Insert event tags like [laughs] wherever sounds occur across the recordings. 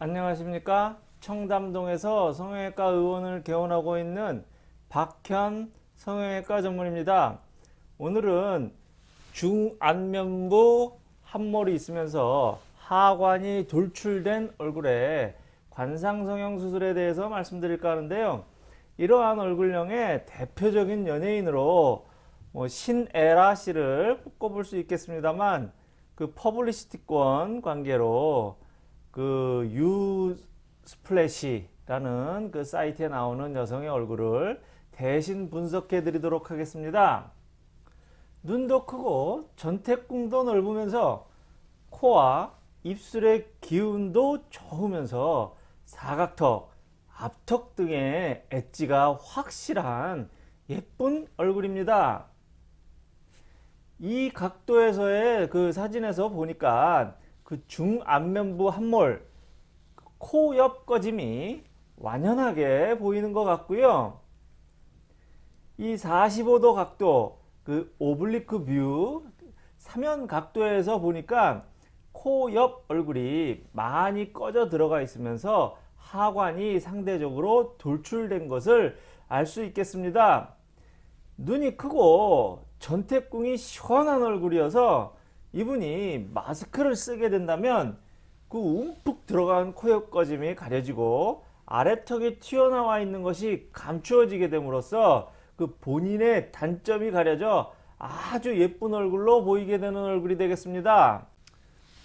안녕하십니까? 청담동에서 성형외과 의원을 개원하고 있는 박현 성형외과 전문입니다. 오늘은 중안면부 한몰이 있으면서 하관이 돌출된 얼굴에 관상성형 수술에 대해서 말씀드릴까 하는데요. 이러한 얼굴형의 대표적인 연예인으로 뭐 신에라 씨를 꼽을 수 있겠습니다만 그 퍼블리시티권 관계로 그 언스플래시라는 그 사이트에 나오는 여성의 얼굴을 대신 분석해 드리도록 하겠습니다. 눈도 크고 전택궁도 넓으면서 코와 입술의 기운도 좋으면서 사각턱, 앞턱 등의 엣지가 확실한 예쁜 얼굴입니다. 이 각도에서의 그 사진에서 보니까 그 중안면부 함몰 코 옆 꺼짐이 완연하게 보이는 것 같고요. 이 45도 각도 그 oblique view 사면 각도에서 보니까 코 옆 얼굴이 많이 꺼져 들어가 있으면서 하관이 상대적으로 돌출된 것을 알 수 있겠습니다. 눈이 크고 전태궁이 시원한 얼굴이어서 이분이 마스크를 쓰게 된다면 그 움푹 들어간 코옆 꺼짐이 가려지고 아래턱이 튀어나와 있는 것이 감추어지게 됨으로써 그 본인의 단점이 가려져 아주 예쁜 얼굴로 보이게 되는 얼굴이 되겠습니다.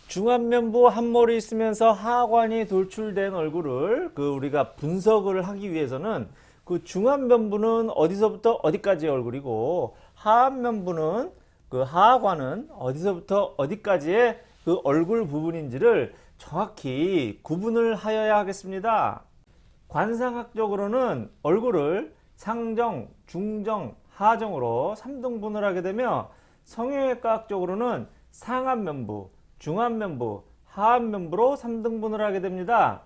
중안면부 한몰이 있으면서 하관이 돌출된 얼굴을 그 우리가 분석을 하기 위해서는 그 중안면부는 어디서부터 어디까지 얼굴이고 하안면부는 그 하관은 어디서부터 어디까지의 그 얼굴 부분인지를 정확히 구분을 하여야 하겠습니다. 관상학적으로는 얼굴을 상정, 중정, 하정으로 3등분을 하게 되며 성형외과학적으로는 상안면부, 중안면부, 하안면부로 3등분을 하게 됩니다.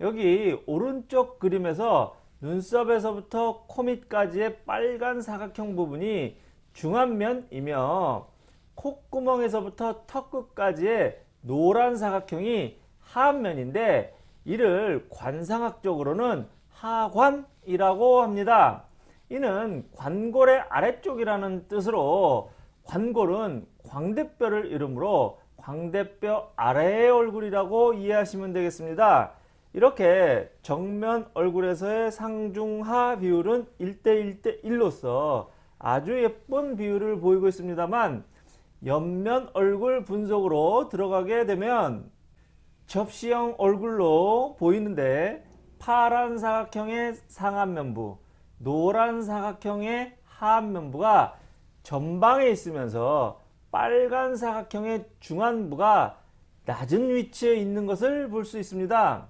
여기 오른쪽 그림에서 눈썹에서부터 코 밑까지의 빨간 사각형 부분이 중안면이며 콧구멍에서부터 턱 끝까지의 노란 사각형이 하안면인데 이를 관상학적으로는 하관이라고 합니다. 이는 관골의 아래쪽이라는 뜻으로 관골은 광대뼈를 이름으로 광대뼈 아래의 얼굴이라고 이해하시면 되겠습니다. 이렇게 정면 얼굴에서의 상중하 비율은 1대1대 1로서 아주 예쁜 비율을 보이고 있습니다만 옆면 얼굴 분석으로 들어가게 되면 접시형 얼굴로 보이는데 파란 사각형의 상안면부, 노란 사각형의 하안면부가 전방에 있으면서 빨간 사각형의 중안부가 낮은 위치에 있는 것을 볼 수 있습니다.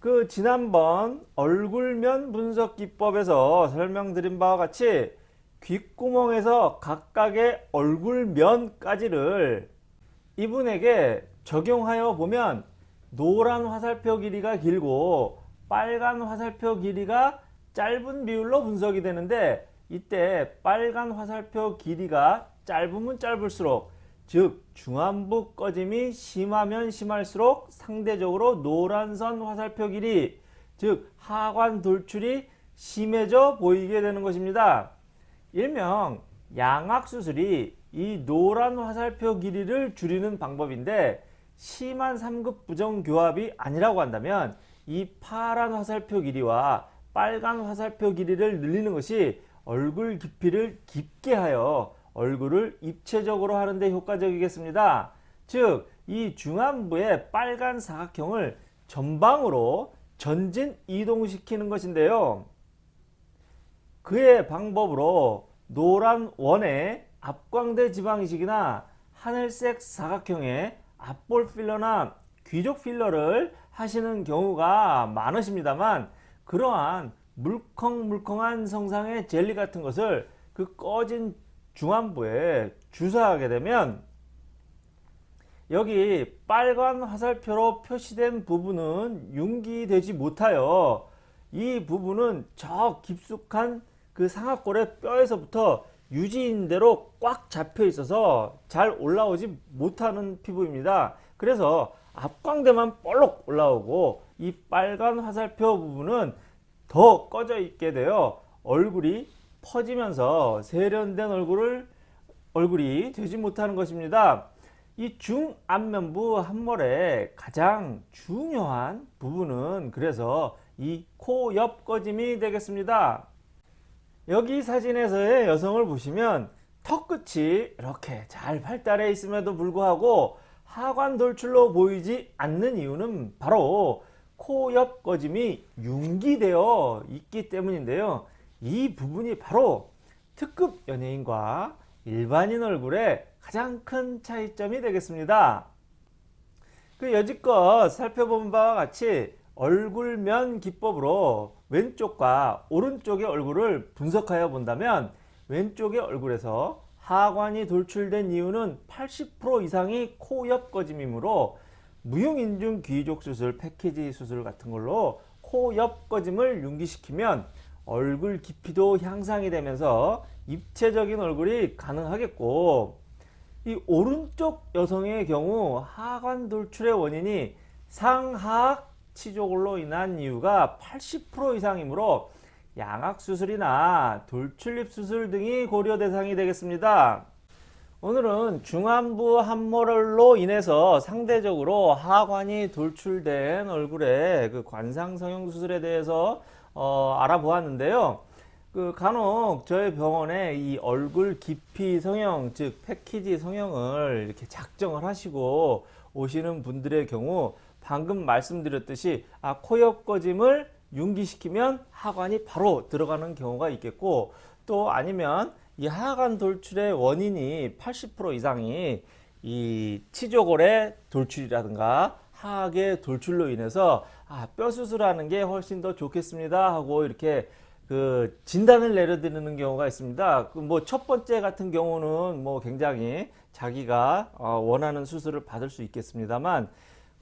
그 지난번 얼굴면 분석 기법에서 설명드린 바와 같이 귓구멍에서 각각의 얼굴면까지를 이분에게 적용하여 보면 노란 화살표 길이가 길고 빨간 화살표 길이가 짧은 비율로 분석이 되는데 이때 빨간 화살표 길이가 짧으면 짧을수록 즉 중안부 꺼짐이 심하면 심할수록 상대적으로 노란선 화살표 길이 즉 하관 돌출이 심해져 보이게 되는 것입니다. 일명 양악수술이 이 노란 화살표 길이를 줄이는 방법인데 심한 3급 부정교합이 아니라고 한다면 이 파란 화살표 길이와 빨간 화살표 길이를 늘리는 것이 얼굴 깊이를 깊게 하여 얼굴을 입체적으로 하는데 효과적이겠습니다. 즉, 이 중안부의 빨간 사각형을 전방으로 전진 이동시키는 것인데요. 그의 방법으로 노란 원의 앞광대 지방이식이나 하늘색 사각형의 앞볼 필러나 귀족 필러를 하시는 경우가 많으십니다만 그러한 물컹물컹한 성상의 젤리 같은 것을 그 꺼진 중안부에 주사하게 되면 여기 빨간 화살표로 표시된 부분은 융기되지 못하여 이 부분은 저 깊숙한 그 상악골의 뼈에서부터 유지인대로 꽉 잡혀 있어서 잘 올라오지 못하는 피부입니다. 그래서 앞광대만 볼록 올라오고 이 빨간 화살표 부분은 더 꺼져 있게 되어 얼굴이 퍼지면서 세련된 얼굴을 얼굴이 되지 못하는 것입니다. 이 중안면부 함몰의 가장 중요한 부분은 그래서 이 코 옆 꺼짐이 되겠습니다. 여기 사진에서의 여성을 보시면 턱 끝이 이렇게 잘 발달해 있음에도 불구하고 하관 돌출로 보이지 않는 이유는 바로 코 옆 꺼짐이 융기되어 있기 때문인데요. 이 부분이 바로 특급 연예인과 일반인 얼굴의 가장 큰 차이점이 되겠습니다. 그 여지껏 살펴본 바와 같이 얼굴면 기법으로 왼쪽과 오른쪽의 얼굴을 분석하여 본다면 왼쪽의 얼굴에서 하관이 돌출된 이유는 80% 이상이 코 옆 꺼짐이므로 무용인중 귀족 수술, 패키지 수술 같은 걸로 코 옆 꺼짐을 융기시키면 얼굴 깊이도 향상이 되면서 입체적인 얼굴이 가능하겠고 이 오른쪽 여성의 경우 하관 돌출의 원인이 상하악 치조골로 인한 이유가 80% 이상이므로 양악 수술이나 돌출입 수술 등이 고려 대상이 되겠습니다. 오늘은 중안부 함몰로 인해서 상대적으로 하관이 돌출된 얼굴의 그 관상 성형 수술에 대해서 어, 알아보았는데요. 그 간혹 저희 병원에 이 얼굴 깊이 성형 즉 패키지 성형을 이렇게 작정을 하시고 오시는 분들의 경우 방금 말씀드렸듯이 아 코옆 꺼짐을 융기시키면 하관이 바로 들어가는 경우가 있겠고 또 아니면 이 하관 돌출의 원인이 80% 이상이 이 치조골의 돌출이라든가 하악의 돌출로 인해서 아, 뼈 수술하는 게 훨씬 더 좋겠습니다 하고 이렇게 그 진단을 내려드리는 경우가 있습니다. 그 뭐 첫 번째 같은 경우는 뭐 굉장히 자기가 어 원하는 수술을 받을 수 있겠습니다만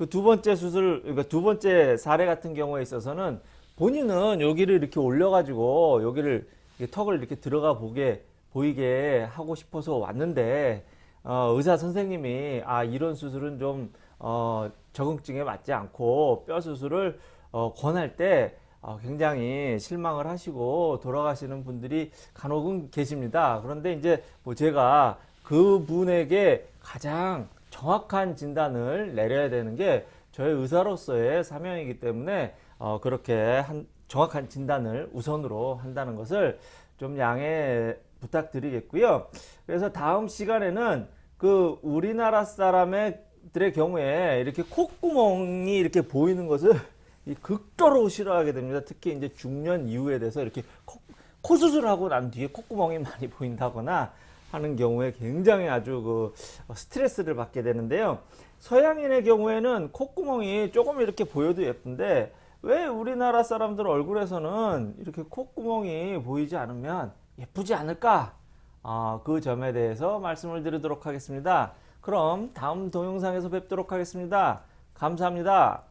그 두 번째 수술, 그러니까 두 번째 사례 같은 경우에 있어서는 본인은 여기를 이렇게 올려가지고 여기를 턱을 이렇게 들어가 보게 보이게 하고 싶어서 왔는데 어, 의사 선생님이 아 이런 수술은 좀 어, 적응증에 맞지 않고 뼈 수술을 어, 권할 때 어, 굉장히 실망을 하시고 돌아가시는 분들이 간혹은 계십니다. 그런데 이제 뭐 제가 그분에게 가장 정확한 진단을 내려야 되는 게 저희 의사로서의 사명이기 때문에 어, 그렇게 한 정확한 진단을 우선으로 한다는 것을 좀 양해 부탁드리겠고요. 그래서 다음 시간에는 그 우리나라 사람들의 경우에 이렇게 콧구멍이 이렇게 보이는 것을 [laughs] 이 극도로 싫어하게 됩니다. 특히 이제 중년 이후에 돼서 이렇게 코, 코 수술하고 난 뒤에 콧구멍이 많이 보인다거나 하는 경우에 굉장히 아주 그 스트레스를 받게 되는데요. 서양인의 경우에는 콧구멍이 조금 이렇게 보여도 예쁜데 왜 우리나라 사람들 얼굴에서는 이렇게 콧구멍이 보이지 않으면 예쁘지 않을까? 어, 그 점에 대해서 말씀을 드리도록 하겠습니다. 그럼 다음 동영상에서 뵙도록 하겠습니다. 감사합니다.